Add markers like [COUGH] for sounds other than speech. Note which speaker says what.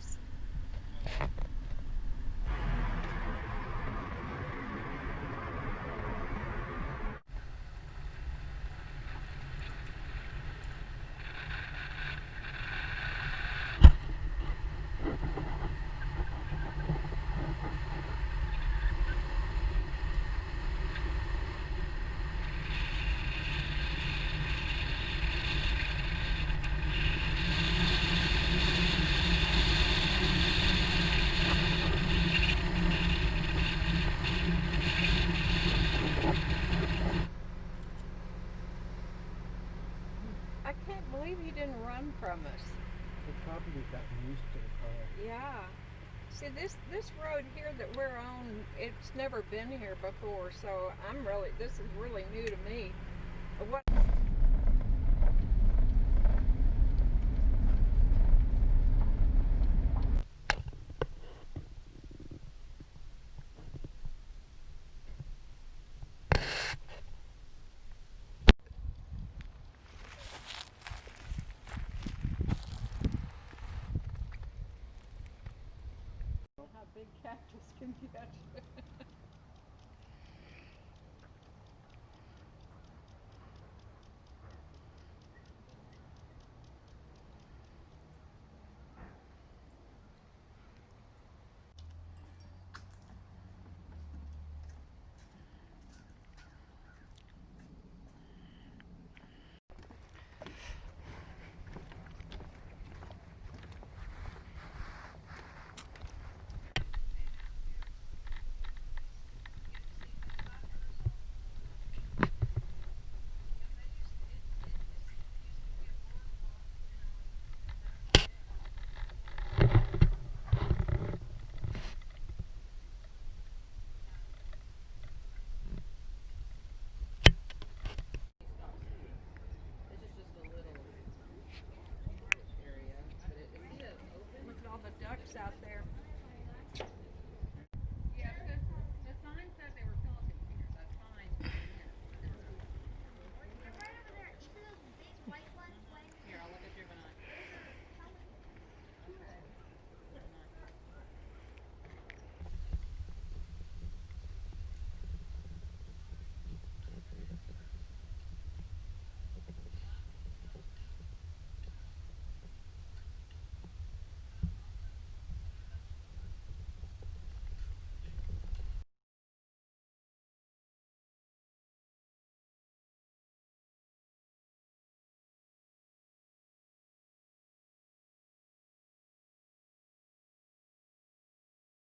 Speaker 1: cars. Can't believe he didn't run from us.
Speaker 2: He probably got used to the car.
Speaker 1: Yeah. See this this road here that we're on, it's never been here before, so I'm really this is really new to me. What big cactus can get. [LAUGHS]